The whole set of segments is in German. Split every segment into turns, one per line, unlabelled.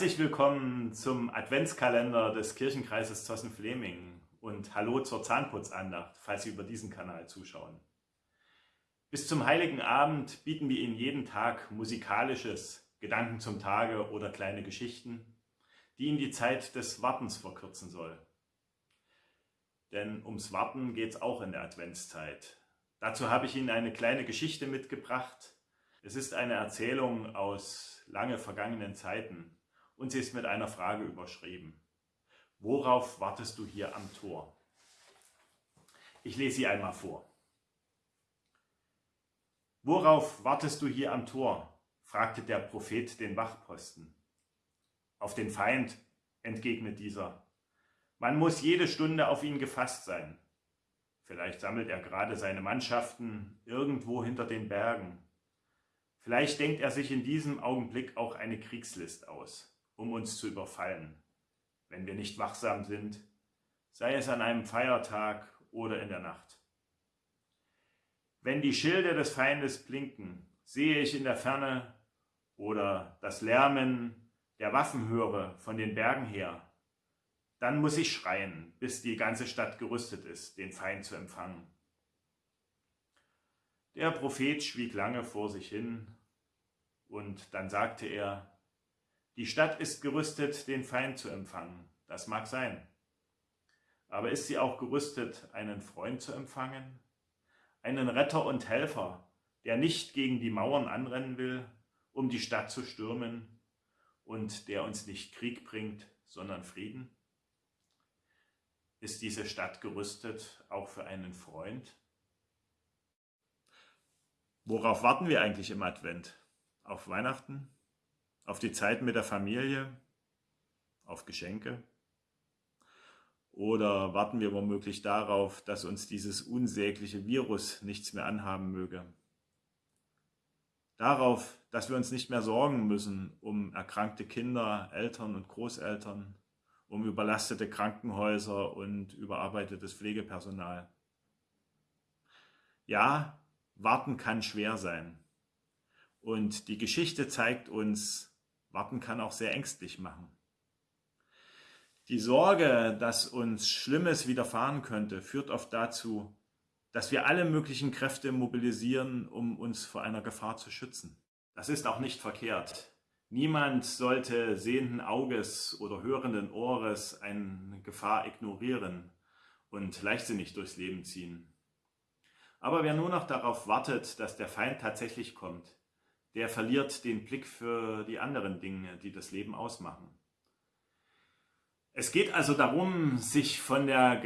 Herzlich willkommen zum Adventskalender des Kirchenkreises Zossen-Fleming und Hallo zur Zahnputzandacht, falls Sie über diesen Kanal zuschauen. Bis zum Heiligen Abend bieten wir Ihnen jeden Tag musikalisches, Gedanken zum Tage oder kleine Geschichten, die Ihnen die Zeit des Wartens verkürzen soll. Denn ums Warten geht es auch in der Adventszeit. Dazu habe ich Ihnen eine kleine Geschichte mitgebracht. Es ist eine Erzählung aus lange vergangenen Zeiten und sie ist mit einer Frage überschrieben. Worauf wartest du hier am Tor? Ich lese sie einmal vor. Worauf wartest du hier am Tor? fragte der Prophet den Wachposten. Auf den Feind, entgegnet dieser. Man muss jede Stunde auf ihn gefasst sein. Vielleicht sammelt er gerade seine Mannschaften irgendwo hinter den Bergen. Vielleicht denkt er sich in diesem Augenblick auch eine Kriegslist aus um uns zu überfallen, wenn wir nicht wachsam sind, sei es an einem Feiertag oder in der Nacht. Wenn die Schilde des Feindes blinken, sehe ich in der Ferne oder das Lärmen der Waffen höre von den Bergen her, dann muss ich schreien, bis die ganze Stadt gerüstet ist, den Feind zu empfangen. Der Prophet schwieg lange vor sich hin und dann sagte er, die Stadt ist gerüstet, den Feind zu empfangen. Das mag sein. Aber ist sie auch gerüstet, einen Freund zu empfangen? Einen Retter und Helfer, der nicht gegen die Mauern anrennen will, um die Stadt zu stürmen und der uns nicht Krieg bringt, sondern Frieden? Ist diese Stadt gerüstet auch für einen Freund? Worauf warten wir eigentlich im Advent? Auf Weihnachten? Auf die Zeit mit der Familie, auf Geschenke? Oder warten wir womöglich darauf, dass uns dieses unsägliche Virus nichts mehr anhaben möge? Darauf, dass wir uns nicht mehr sorgen müssen um erkrankte Kinder, Eltern und Großeltern, um überlastete Krankenhäuser und überarbeitetes Pflegepersonal. Ja, warten kann schwer sein. Und die Geschichte zeigt uns, Warten kann auch sehr ängstlich machen. Die Sorge, dass uns Schlimmes widerfahren könnte, führt oft dazu, dass wir alle möglichen Kräfte mobilisieren, um uns vor einer Gefahr zu schützen. Das ist auch nicht verkehrt. Niemand sollte sehenden Auges oder hörenden Ohres eine Gefahr ignorieren und leichtsinnig durchs Leben ziehen. Aber wer nur noch darauf wartet, dass der Feind tatsächlich kommt, der verliert den Blick für die anderen Dinge, die das Leben ausmachen. Es geht also darum, sich von der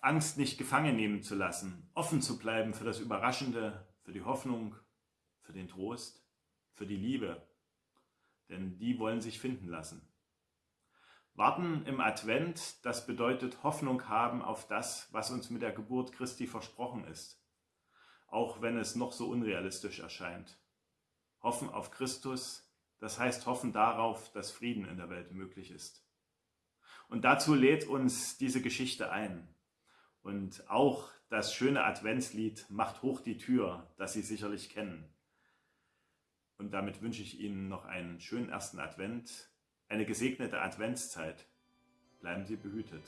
Angst nicht gefangen nehmen zu lassen, offen zu bleiben für das Überraschende, für die Hoffnung, für den Trost, für die Liebe, denn die wollen sich finden lassen. Warten im Advent, das bedeutet Hoffnung haben auf das, was uns mit der Geburt Christi versprochen ist, auch wenn es noch so unrealistisch erscheint. Hoffen auf Christus, das heißt hoffen darauf, dass Frieden in der Welt möglich ist. Und dazu lädt uns diese Geschichte ein. Und auch das schöne Adventslied Macht hoch die Tür, das Sie sicherlich kennen. Und damit wünsche ich Ihnen noch einen schönen ersten Advent, eine gesegnete Adventszeit. Bleiben Sie behütet.